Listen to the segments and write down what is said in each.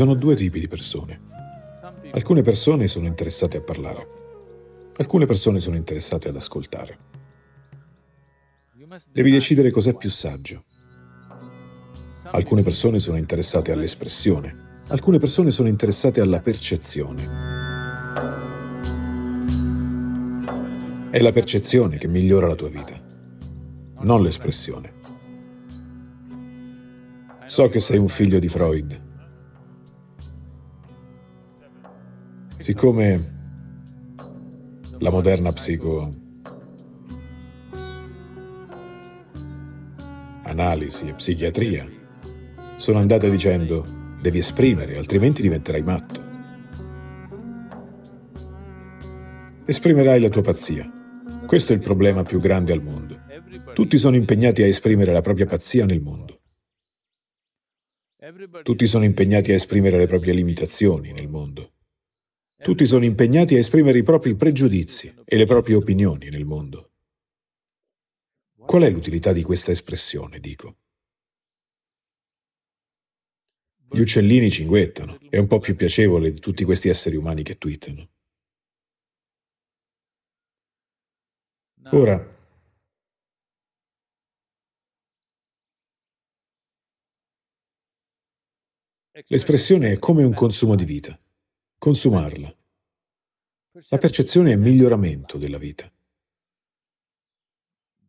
sono due tipi di persone. Alcune persone sono interessate a parlare. Alcune persone sono interessate ad ascoltare. Devi decidere cos'è più saggio. Alcune persone sono interessate all'espressione. Alcune persone sono interessate alla percezione. È la percezione che migliora la tua vita, non l'espressione. So che sei un figlio di Freud. Siccome la moderna psico... analisi e psichiatria sono andate dicendo devi esprimere, altrimenti diventerai matto. Esprimerai la tua pazzia. Questo è il problema più grande al mondo. Tutti sono impegnati a esprimere la propria pazzia nel mondo. Tutti sono impegnati a esprimere le proprie limitazioni nel mondo. Tutti sono impegnati a esprimere i propri pregiudizi e le proprie opinioni nel mondo. Qual è l'utilità di questa espressione, dico? Gli uccellini cinguettano, è un po' più piacevole di tutti questi esseri umani che twittano. Ora, l'espressione è come un consumo di vita consumarla. La percezione è miglioramento della vita.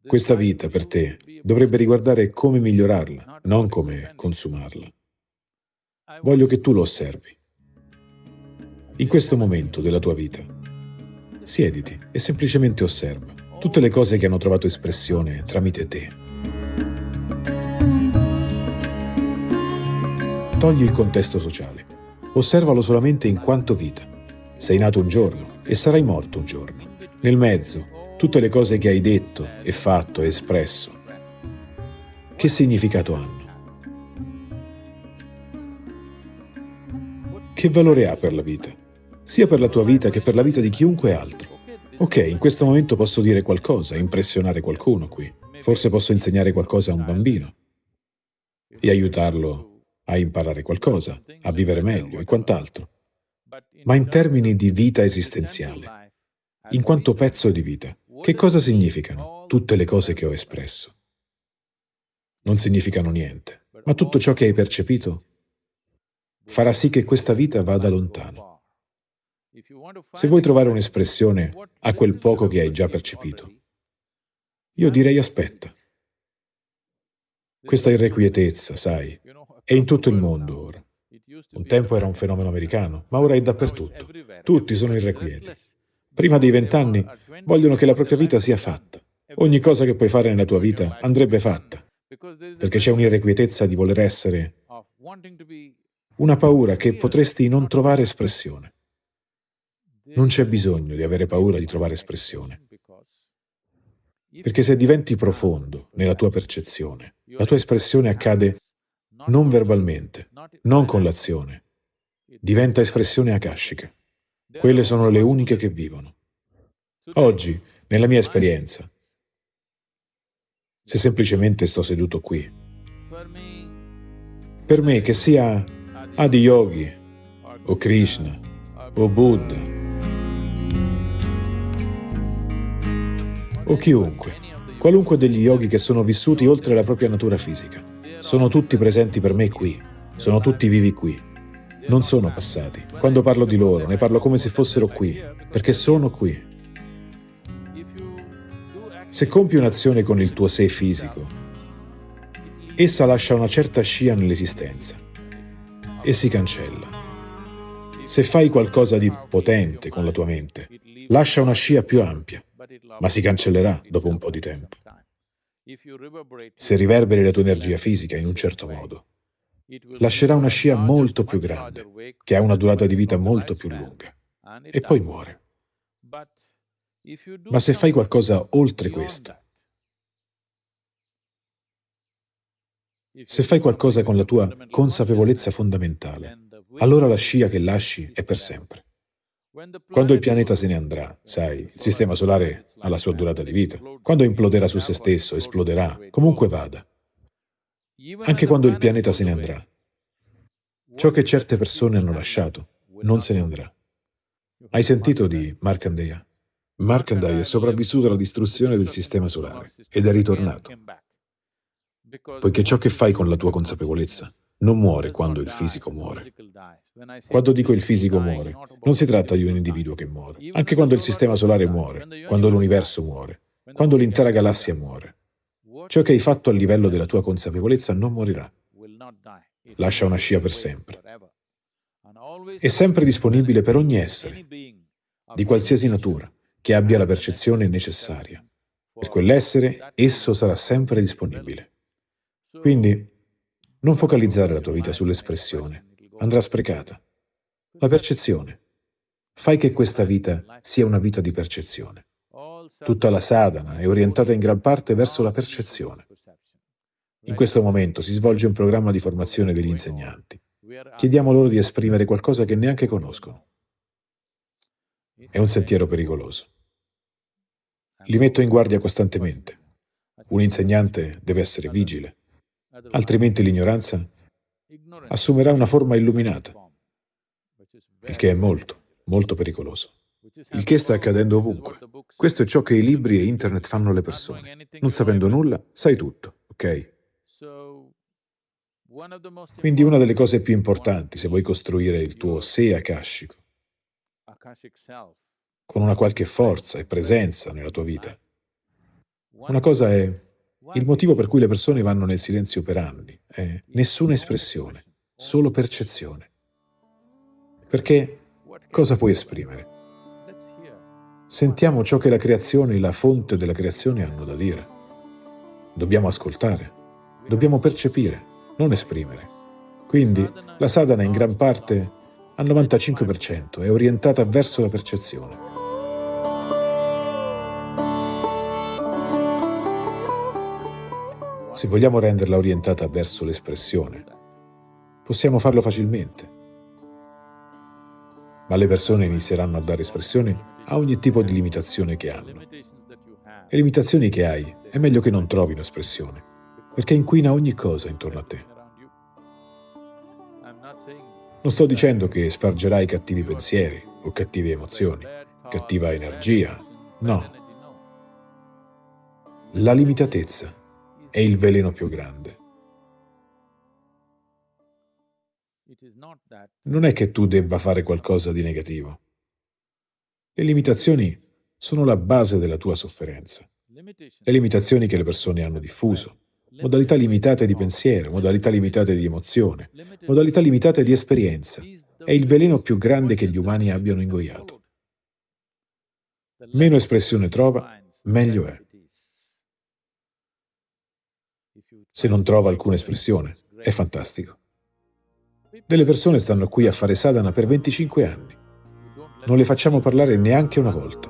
Questa vita per te dovrebbe riguardare come migliorarla, non come consumarla. Voglio che tu lo osservi. In questo momento della tua vita, siediti e semplicemente osserva tutte le cose che hanno trovato espressione tramite te. Togli il contesto sociale. Osservalo solamente in quanto vita. Sei nato un giorno e sarai morto un giorno. Nel mezzo, tutte le cose che hai detto e fatto e espresso, che significato hanno? Che valore ha per la vita? Sia per la tua vita che per la vita di chiunque altro. Ok, in questo momento posso dire qualcosa, impressionare qualcuno qui. Forse posso insegnare qualcosa a un bambino e aiutarlo a imparare qualcosa, a vivere meglio e quant'altro. Ma in termini di vita esistenziale, in quanto pezzo di vita, che cosa significano tutte le cose che ho espresso? Non significano niente, ma tutto ciò che hai percepito farà sì che questa vita vada lontano. Se vuoi trovare un'espressione a quel poco che hai già percepito, io direi aspetta. Questa irrequietezza, sai, è in tutto il mondo ora. Un tempo era un fenomeno americano, ma ora è dappertutto. Tutti sono irrequieti. Prima dei vent'anni vogliono che la propria vita sia fatta. Ogni cosa che puoi fare nella tua vita andrebbe fatta, perché c'è un'irrequietezza di voler essere, una paura che potresti non trovare espressione. Non c'è bisogno di avere paura di trovare espressione, perché se diventi profondo nella tua percezione, la tua espressione accade non verbalmente, non con l'azione. Diventa espressione akashica. Quelle sono le uniche che vivono. Oggi, nella mia esperienza, se semplicemente sto seduto qui, per me che sia Adi Yogi, o Krishna, o Buddha, o chiunque, qualunque degli yogi che sono vissuti oltre la propria natura fisica, sono tutti presenti per me qui, sono tutti vivi qui. Non sono passati. Quando parlo di loro, ne parlo come se fossero qui, perché sono qui. Se compi un'azione con il tuo sé fisico, essa lascia una certa scia nell'esistenza e si cancella. Se fai qualcosa di potente con la tua mente, lascia una scia più ampia, ma si cancellerà dopo un po' di tempo. Se riverberi la tua energia fisica in un certo modo, lascerà una scia molto più grande, che ha una durata di vita molto più lunga, e poi muore. Ma se fai qualcosa oltre questo, se fai qualcosa con la tua consapevolezza fondamentale, allora la scia che lasci è per sempre. Quando il pianeta se ne andrà, sai, il sistema solare ha la sua durata di vita. Quando imploderà su se stesso, esploderà, comunque vada. Anche quando il pianeta se ne andrà. Ciò che certe persone hanno lasciato non se ne andrà. Hai sentito di Markandeya? Markandeya è sopravvissuto alla distruzione del sistema solare ed è ritornato. Poiché ciò che fai con la tua consapevolezza non muore quando il fisico muore. Quando dico il fisico muore, non si tratta di un individuo che muore. Anche quando il sistema solare muore, quando l'universo muore, quando l'intera galassia muore. Ciò che hai fatto a livello della tua consapevolezza non morirà. Lascia una scia per sempre. È sempre disponibile per ogni essere, di qualsiasi natura, che abbia la percezione necessaria. Per quell'essere, esso sarà sempre disponibile. Quindi, non focalizzare la tua vita sull'espressione, andrà sprecata. La percezione. Fai che questa vita sia una vita di percezione. Tutta la sadhana è orientata in gran parte verso la percezione. In questo momento si svolge un programma di formazione degli insegnanti. Chiediamo loro di esprimere qualcosa che neanche conoscono. È un sentiero pericoloso. Li metto in guardia costantemente. Un insegnante deve essere vigile, altrimenti l'ignoranza assumerà una forma illuminata, il che è molto, molto pericoloso. Il che sta accadendo ovunque. Questo è ciò che i libri e internet fanno alle persone. Non sapendo nulla, sai tutto, ok? Quindi una delle cose più importanti se vuoi costruire il tuo sé akashico, con una qualche forza e presenza nella tua vita, una cosa è il motivo per cui le persone vanno nel silenzio per anni, è nessuna espressione, solo percezione. Perché cosa puoi esprimere? Sentiamo ciò che la creazione e la fonte della creazione hanno da dire. Dobbiamo ascoltare, dobbiamo percepire, non esprimere. Quindi la sadhana in gran parte, al 95%, è orientata verso la percezione. Se vogliamo renderla orientata verso l'espressione, possiamo farlo facilmente. Ma le persone inizieranno a dare espressione a ogni tipo di limitazione che hanno. Le limitazioni che hai è meglio che non trovino espressione, perché inquina ogni cosa intorno a te. Non sto dicendo che spargerai cattivi pensieri o cattive emozioni, cattiva energia, no. La limitatezza è il veleno più grande. Non è che tu debba fare qualcosa di negativo. Le limitazioni sono la base della tua sofferenza. Le limitazioni che le persone hanno diffuso, modalità limitate di pensiero, modalità limitate di emozione, modalità limitate di esperienza, è il veleno più grande che gli umani abbiano ingoiato. Meno espressione trova, meglio è. Se non trova alcuna espressione, è fantastico. Delle persone stanno qui a fare sadhana per 25 anni non le facciamo parlare neanche una volta.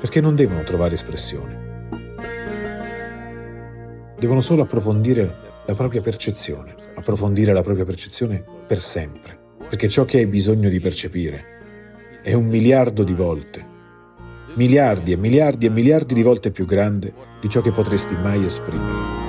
Perché non devono trovare espressione. Devono solo approfondire la propria percezione, approfondire la propria percezione per sempre, perché ciò che hai bisogno di percepire è un miliardo di volte, miliardi e miliardi e miliardi di volte più grande di ciò che potresti mai esprimere.